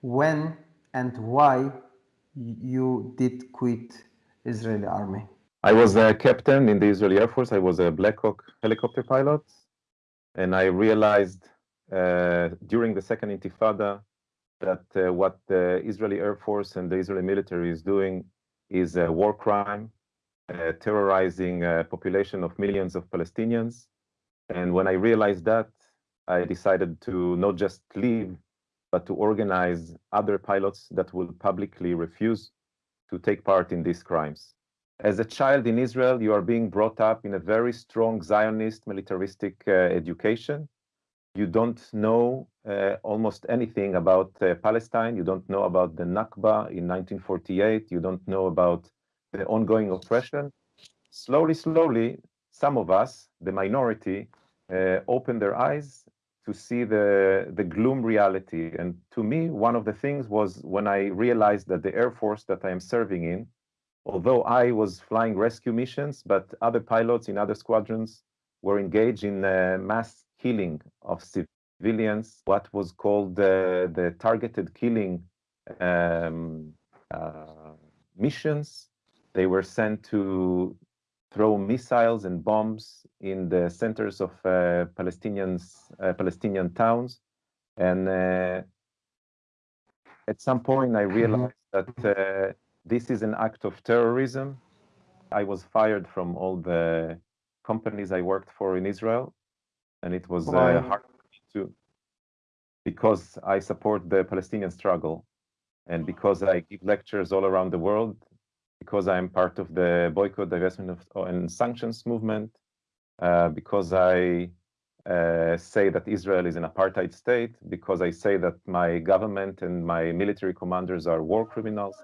when and why you did quit Israeli army? I was a captain in the Israeli Air Force. I was a Black Hawk helicopter pilot. And I realized uh, during the second intifada that uh, what the Israeli Air Force and the Israeli military is doing is a war crime, uh, terrorizing a population of millions of Palestinians. And when I realized that, I decided to not just leave, but to organize other pilots that will publicly refuse to take part in these crimes. As a child in Israel, you are being brought up in a very strong Zionist militaristic uh, education. You don't know uh, almost anything about uh, Palestine. You don't know about the Nakba in 1948. You don't know about the ongoing oppression. Slowly, slowly, some of us, the minority, uh, open their eyes to see the, the gloom reality. And to me, one of the things was when I realized that the Air Force that I am serving in, although I was flying rescue missions, but other pilots in other squadrons were engaged in mass killing of civilians, what was called uh, the targeted killing um, uh, missions. They were sent to throw missiles and bombs in the centers of uh, Palestinians, uh, Palestinian towns. And uh, at some point, I realized that this is an act of terrorism. I was fired from all the companies I worked for in Israel, and it was uh, hard to because I support the Palestinian struggle, and because I give lectures all around the world, because I'm part of the boycott, divestment, of, and sanctions movement, uh, because I uh, say that Israel is an apartheid state, because I say that my government and my military commanders are war criminals,